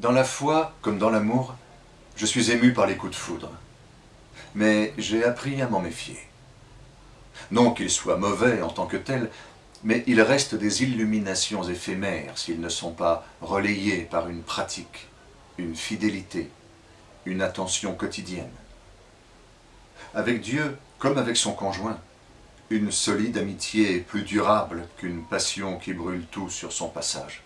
Dans la foi, comme dans l'amour, je suis ému par les coups de foudre. Mais j'ai appris à m'en méfier. Non qu'ils soient mauvais en tant que tels, mais ils restent des illuminations éphémères s'ils ne sont pas relayés par une pratique, une fidélité, une attention quotidienne. Avec Dieu, comme avec son conjoint, une solide amitié est plus durable qu'une passion qui brûle tout sur son passage.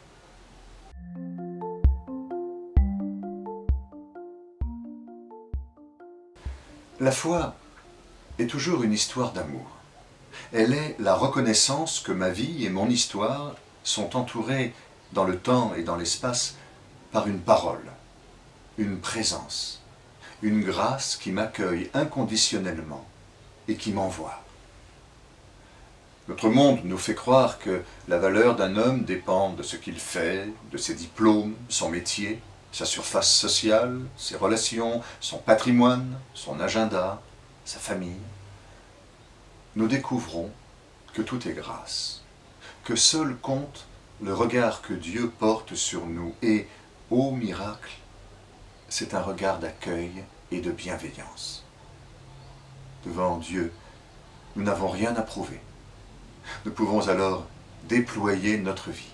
La foi est toujours une histoire d'amour. Elle est la reconnaissance que ma vie et mon histoire sont entourées dans le temps et dans l'espace par une parole, une présence, une grâce qui m'accueille inconditionnellement et qui m'envoie. Notre monde nous fait croire que la valeur d'un homme dépend de ce qu'il fait, de ses diplômes, son métier, sa surface sociale, ses relations, son patrimoine, son agenda, sa famille. Nous découvrons que tout est grâce, que seul compte le regard que Dieu porte sur nous et, ô miracle, c'est un regard d'accueil et de bienveillance. Devant Dieu, nous n'avons rien à prouver. Nous pouvons alors déployer notre vie.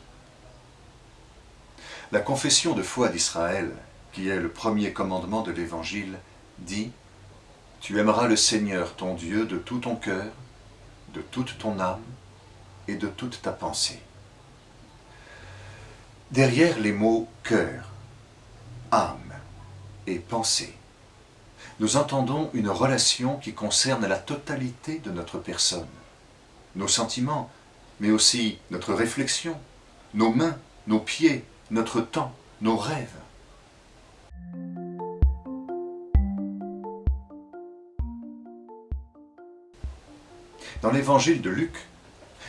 La confession de foi d'Israël, qui est le premier commandement de l'Évangile, dit « Tu aimeras le Seigneur ton Dieu de tout ton cœur, de toute ton âme et de toute ta pensée. » Derrière les mots « cœur »,« âme » et « pensée », nous entendons une relation qui concerne la totalité de notre personne, nos sentiments, mais aussi notre réflexion, nos mains, nos pieds, notre temps, nos rêves. Dans l'évangile de Luc,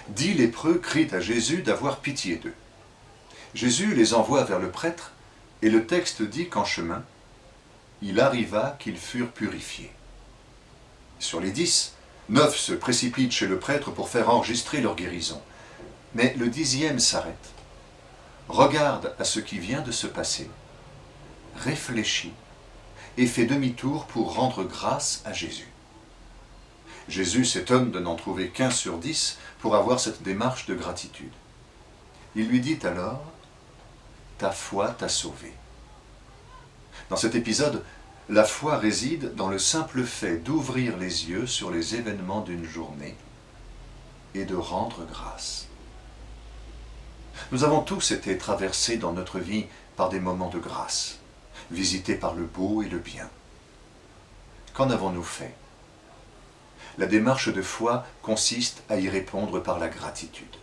dix lépreux crient à Jésus d'avoir pitié d'eux. Jésus les envoie vers le prêtre, et le texte dit qu'en chemin, il arriva qu'ils furent purifiés. Sur les dix, neuf se précipitent chez le prêtre pour faire enregistrer leur guérison. Mais le dixième s'arrête regarde à ce qui vient de se passer, réfléchit et fait demi-tour pour rendre grâce à Jésus. Jésus s'étonne de n'en trouver qu'un sur dix pour avoir cette démarche de gratitude. Il lui dit alors, « Ta foi t'a sauvé ». Dans cet épisode, la foi réside dans le simple fait d'ouvrir les yeux sur les événements d'une journée et de rendre grâce. Nous avons tous été traversés dans notre vie par des moments de grâce, visités par le beau et le bien. Qu'en avons-nous fait? La démarche de foi consiste à y répondre par la gratitude.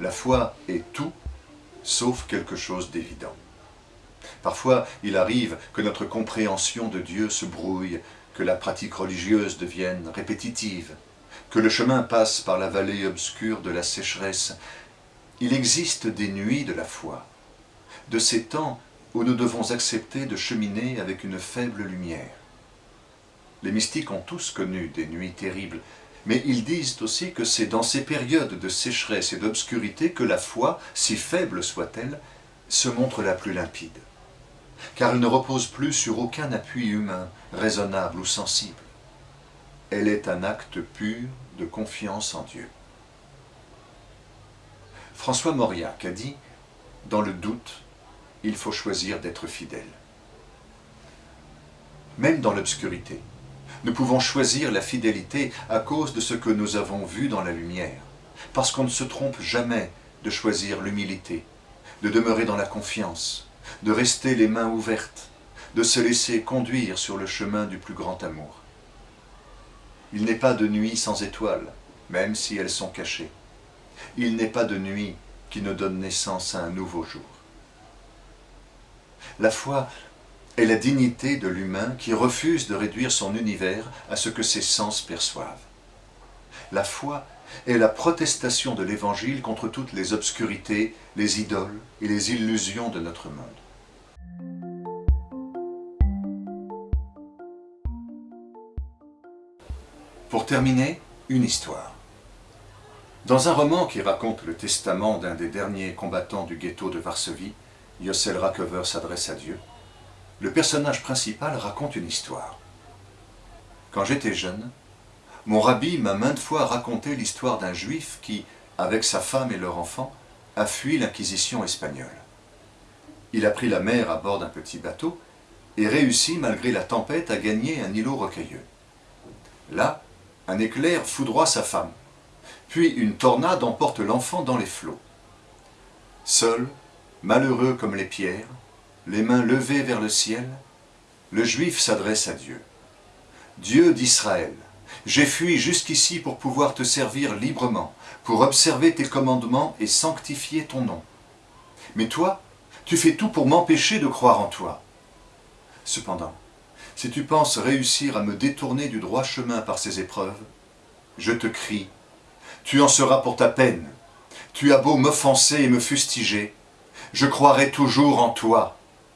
La foi est tout sauf quelque chose d'évident. Parfois, il arrive que notre compréhension de Dieu se brouille, que la pratique religieuse devienne répétitive, que le chemin passe par la vallée obscure de la sécheresse, il existe des nuits de la foi, de ces temps où nous devons accepter de cheminer avec une faible lumière. Les mystiques ont tous connu des nuits terribles, mais ils disent aussi que c'est dans ces périodes de sécheresse et d'obscurité que la foi, si faible soit-elle, se montre la plus limpide, car elle ne repose plus sur aucun appui humain, raisonnable ou sensible. Elle est un acte pur de confiance en Dieu. François Mauriac a dit « Dans le doute, il faut choisir d'être fidèle. » Même dans l'obscurité, nous pouvons choisir la fidélité à cause de ce que nous avons vu dans la lumière, parce qu'on ne se trompe jamais de choisir l'humilité, de demeurer dans la confiance, de rester les mains ouvertes, de se laisser conduire sur le chemin du plus grand amour. Il n'est pas de nuit sans étoiles, même si elles sont cachées. Il n'est pas de nuit qui ne donne naissance à un nouveau jour. La foi est la dignité de l'humain qui refuse de réduire son univers à ce que ses sens perçoivent. La foi est la protestation de l'Évangile contre toutes les obscurités, les idoles et les illusions de notre monde. Pour terminer, une histoire. Dans un roman qui raconte le testament d'un des derniers combattants du ghetto de Varsovie, Yossel Rakover s'adresse à Dieu, le personnage principal raconte une histoire. Quand j'étais jeune, mon rabbi m'a maintes fois raconté l'histoire d'un juif qui, avec sa femme et leur enfant, a fui l'inquisition espagnole. Il a pris la mer à bord d'un petit bateau et réussit, malgré la tempête, à gagner un îlot rocailleux. Là, un éclair foudroie sa femme, puis une tornade emporte l'enfant dans les flots. Seul, malheureux comme les pierres, les mains levées vers le ciel, le juif s'adresse à Dieu. Dieu d'Israël, j'ai fui jusqu'ici pour pouvoir te servir librement, pour observer tes commandements et sanctifier ton nom. Mais toi, tu fais tout pour m'empêcher de croire en toi. Cependant, si tu penses réussir à me détourner du droit chemin par ces épreuves, je te crie, tu en seras pour ta peine. Tu as beau m'offenser et me fustiger, je croirai toujours en toi